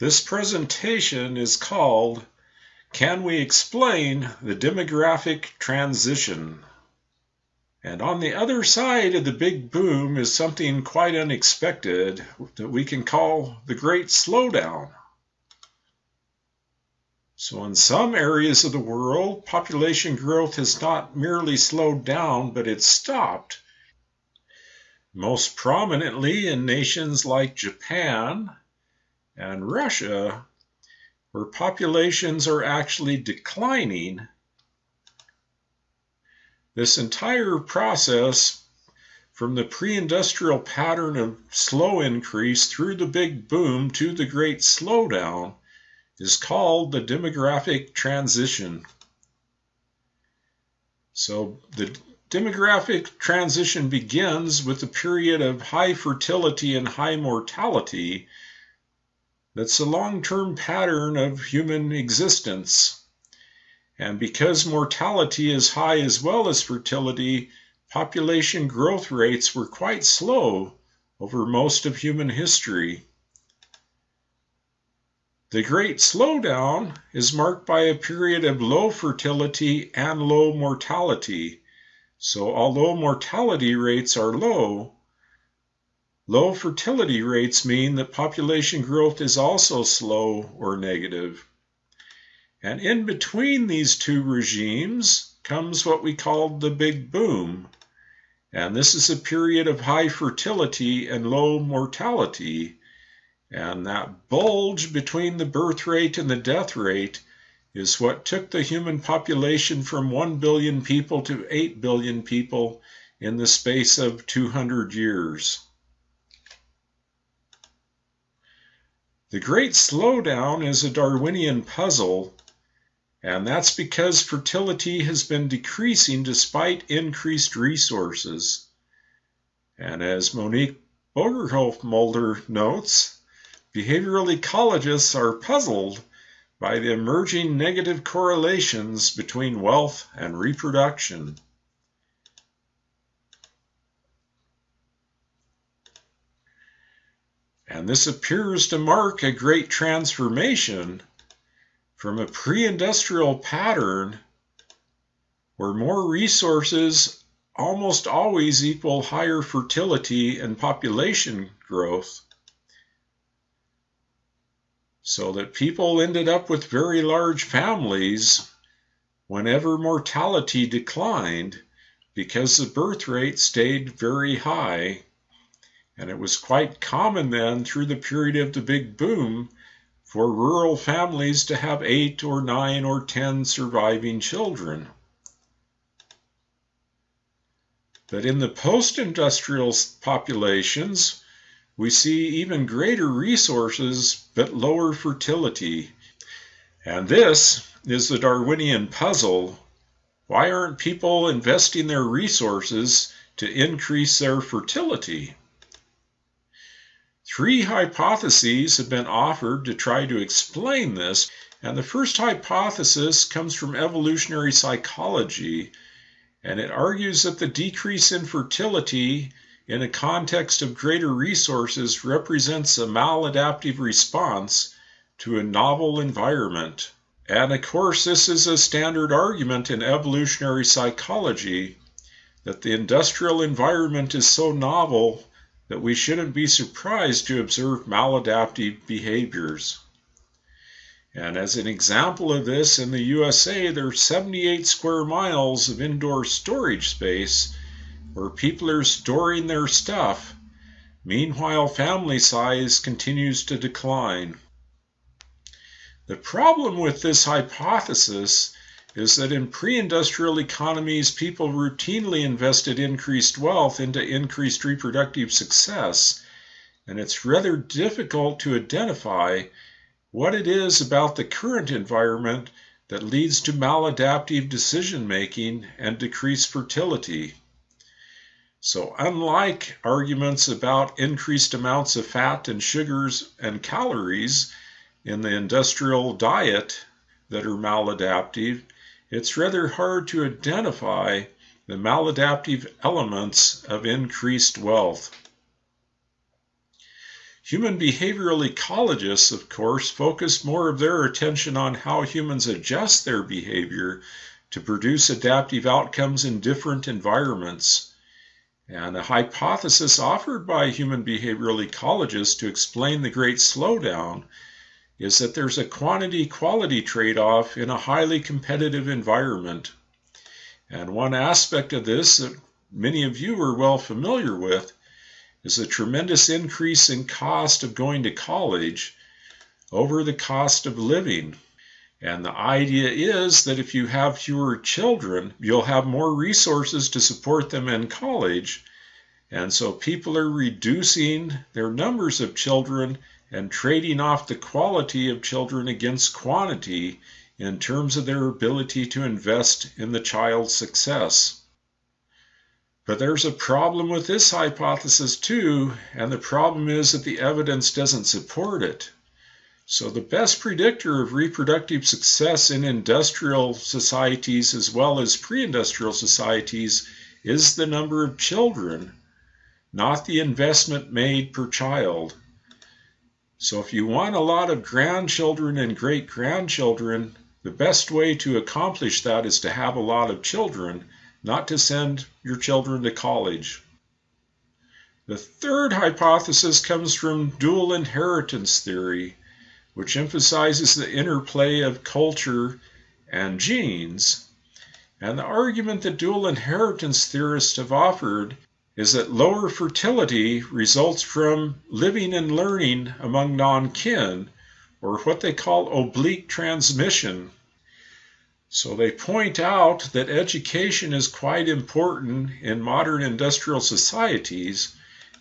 This presentation is called Can We Explain the Demographic Transition? And on the other side of the big boom is something quite unexpected that we can call the Great Slowdown. So, in some areas of the world, population growth has not merely slowed down, but it's stopped. Most prominently in nations like Japan and Russia, where populations are actually declining. This entire process, from the pre industrial pattern of slow increase through the big boom to the great slowdown, is called the demographic transition. So the demographic transition begins with a period of high fertility and high mortality. That's a long term pattern of human existence. And because mortality is high as well as fertility, population growth rates were quite slow over most of human history. The Great Slowdown is marked by a period of low fertility and low mortality. So, although mortality rates are low, low fertility rates mean that population growth is also slow or negative. And in between these two regimes comes what we call the Big Boom. And this is a period of high fertility and low mortality. And that bulge between the birth rate and the death rate is what took the human population from 1 billion people to 8 billion people in the space of 200 years. The Great Slowdown is a Darwinian puzzle, and that's because fertility has been decreasing despite increased resources. And as Monique Borgerhoff Mulder notes, Behavioral ecologists are puzzled by the emerging negative correlations between wealth and reproduction. And this appears to mark a great transformation from a pre industrial pattern where more resources almost always equal higher fertility and population growth so that people ended up with very large families whenever mortality declined because the birth rate stayed very high. And it was quite common then through the period of the big boom for rural families to have eight or nine or ten surviving children. But in the post industrial populations, we see even greater resources but lower fertility. And this is the Darwinian puzzle. Why aren't people investing their resources to increase their fertility? Three hypotheses have been offered to try to explain this, and the first hypothesis comes from evolutionary psychology, and it argues that the decrease in fertility in a context of greater resources represents a maladaptive response to a novel environment. And of course, this is a standard argument in evolutionary psychology that the industrial environment is so novel that we shouldn't be surprised to observe maladaptive behaviors. And as an example of this, in the USA, there are 78 square miles of indoor storage space where people are storing their stuff. Meanwhile, family size continues to decline. The problem with this hypothesis is that in pre industrial economies, people routinely invested increased wealth into increased reproductive success, and it's rather difficult to identify what it is about the current environment that leads to maladaptive decision making and decreased fertility. So, unlike arguments about increased amounts of fat and sugars and calories in the industrial diet that are maladaptive, it's rather hard to identify the maladaptive elements of increased wealth. Human behavioral ecologists, of course, focus more of their attention on how humans adjust their behavior to produce adaptive outcomes in different environments. And a hypothesis offered by human behavioral ecologists to explain the great slowdown is that there's a quantity quality trade off in a highly competitive environment. And one aspect of this that many of you are well familiar with is a tremendous increase in cost of going to college over the cost of living. And the idea is that if you have fewer children, you'll have more resources to support them in college. And so people are reducing their numbers of children and trading off the quality of children against quantity in terms of their ability to invest in the child's success. But there's a problem with this hypothesis too, and the problem is that the evidence doesn't support it. So, the best predictor of reproductive success in industrial societies as well as pre industrial societies is the number of children, not the investment made per child. So, if you want a lot of grandchildren and great grandchildren, the best way to accomplish that is to have a lot of children not to send your children to college. The third hypothesis comes from dual inheritance theory, which emphasizes the interplay of culture and genes. And the argument that dual inheritance theorists have offered is that lower fertility results from living and learning among non kin, or what they call oblique transmission. So they point out that education is quite important in modern industrial societies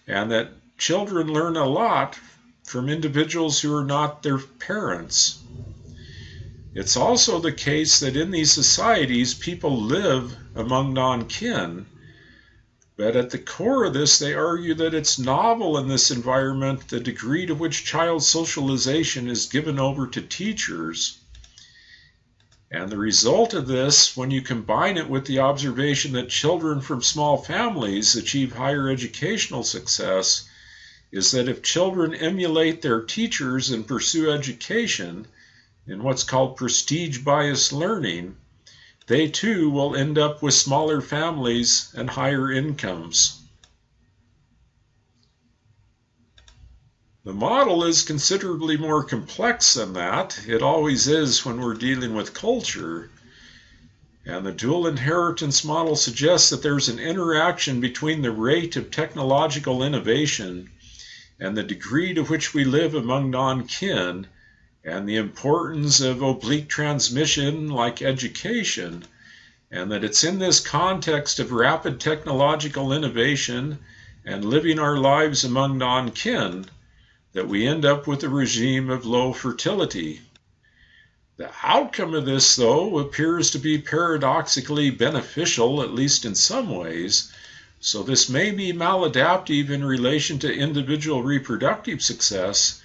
and that children learn a lot from individuals who are not their parents. It's also the case that in these societies people live among non kin, but at the core of this, they argue that it's novel in this environment the degree to which child socialization is given over to teachers. And the result of this, when you combine it with the observation that children from small families achieve higher educational success, is that if children emulate their teachers and pursue education in what's called prestige bias learning, they too will end up with smaller families and higher incomes. The model is considerably more complex than that. It always is when we're dealing with culture. And the dual inheritance model suggests that there's an interaction between the rate of technological innovation and the degree to which we live among non kin, and the importance of oblique transmission like education, and that it's in this context of rapid technological innovation and living our lives among non kin that we end up with a regime of low fertility. The outcome of this, though, appears to be paradoxically beneficial, at least in some ways, so this may be maladaptive in relation to individual reproductive success,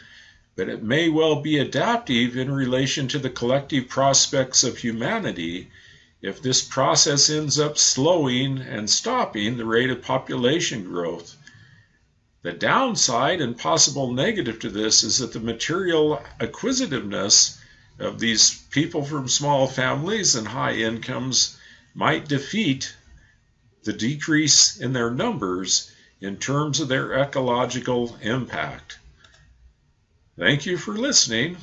but it may well be adaptive in relation to the collective prospects of humanity if this process ends up slowing and stopping the rate of population growth. The downside and possible negative to this is that the material acquisitiveness of these people from small families and high incomes might defeat the decrease in their numbers in terms of their ecological impact. Thank you for listening.